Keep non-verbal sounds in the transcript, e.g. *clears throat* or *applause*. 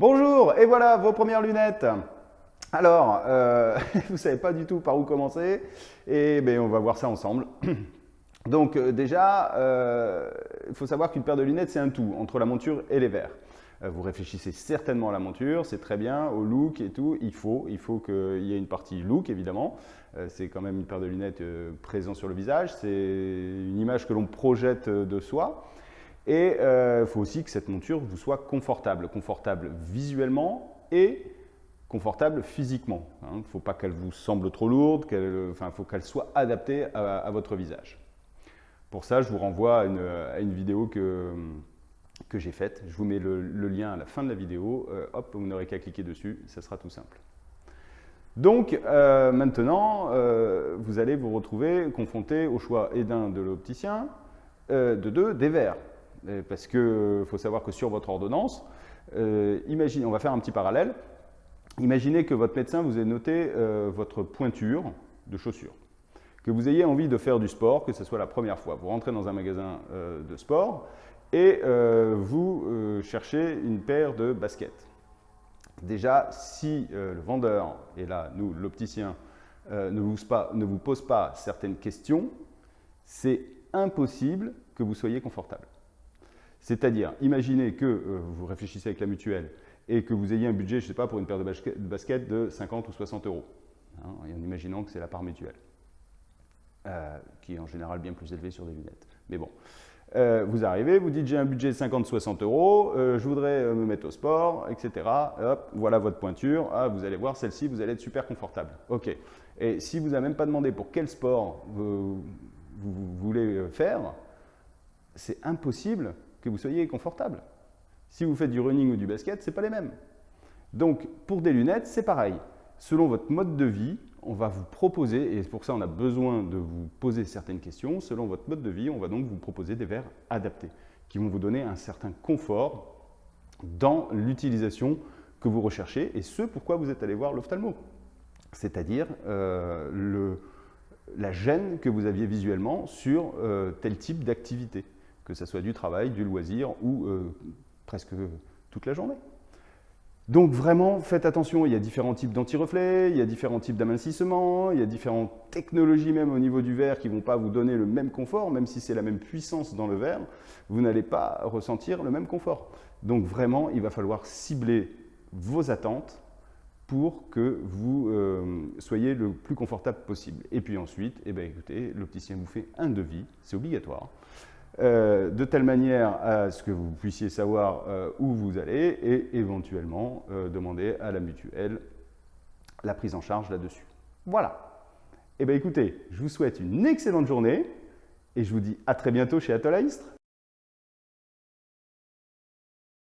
Bonjour, et voilà vos premières lunettes. Alors, euh, *laughs* vous ne savez pas du tout par où commencer, et ben, on va voir ça ensemble. *clears throat* Donc euh, déjà, euh, il faut savoir qu'une paire de lunettes, c'est un tout, entre la monture et les verres. vous réfléchissez certainement à la monture, c'est très bien, au look et tout, il faut, il faut qu'il y ait une partie look évidemment. c'est quand même une paire de lunettes présente sur le visage, c'est une image que l'on projette de soi. Et il euh, faut aussi que cette monture vous soit confortable, confortable visuellement et confortable physiquement. Il hein. ne faut pas qu'elle vous semble trop lourde, il faut qu'elle soit adaptée à, votre visage. Pour ça, je vous renvoie à une, vidéo que, que j'ai faite. Je vous mets le, lien à la fin de la vidéo. Euh, hop, vous n'aurez qu'à cliquer dessus, ça sera tout simple. Donc euh, maintenant, vous allez vous retrouver confronté au choix et d'un de l'opticien, de deux des verres. Euh, parce qu'il euh, faut savoir que sur votre ordonnance, euh, imaginez, on va faire un petit parallèle, imaginez que votre médecin vous ait noté votre pointure de chaussures, que vous ayez envie de faire du sport, que ce soit la première fois. Vous rentrez dans un magasin de sport et vous cherchez une paire de baskets. Déjà, si le vendeur, et là, nous, l'opticien, ne, vous ne vous pose pas certaines questions, c'est impossible que vous soyez confortable. C'est-à-dire, imaginez que euh, vous réfléchissez avec la mutuelle et que vous ayez un budget, je ne sais pas, pour une paire de baskets de 50 ou 60 euros, hein, en imaginant que c'est la part mutuelle, euh, qui est en général bien plus élevée sur des lunettes. Mais bon, euh, vous arrivez, vous dites j'ai un budget de 50-60 euros, je voudrais me mettre au sport, etc. Hop, voilà votre pointure. Ah, vous allez voir celle-ci, vous allez être super confortable. Ok. Et si vous n'avez même pas demandé pour quel sport vous voulez faire, c'est impossible que vous soyez confortable. Si vous faites du running ou du basket, ce n'est pas les mêmes. Donc, pour des lunettes, c'est pareil. Selon votre mode de vie, on va vous proposer, et pour ça on a besoin de vous poser certaines questions, selon votre mode de vie, on va donc vous proposer des verres adaptés, qui vont vous donner un certain confort dans l'utilisation que vous recherchez, et ce pourquoi vous êtes allé voir l'ophtalmo. C'est-à-dire euh, la gêne que vous aviez visuellement sur euh, tel type d'activité que ce soit du travail, du loisir ou euh, presque toute la journée. Donc vraiment, faites attention, il y a différents types d'anti-reflets, il y a différents types d'amincissement, il y a différentes technologies même au niveau du verre qui ne vont pas vous donner le même confort, même si c'est la même puissance dans le verre, vous n'allez pas ressentir le même confort. Donc vraiment, il va falloir cibler vos attentes pour que vous euh, soyez le plus confortable possible. Et puis ensuite, eh bien, écoutez, l'opticien vous fait un devis, c'est obligatoire. Euh, de telle manière à ce que vous puissiez savoir euh, où vous allez et éventuellement euh, demander à la mutuelle la prise en charge là-dessus. Voilà. Eh bien écoutez, je vous souhaite une excellente journée et je vous dis à très bientôt chez Atoll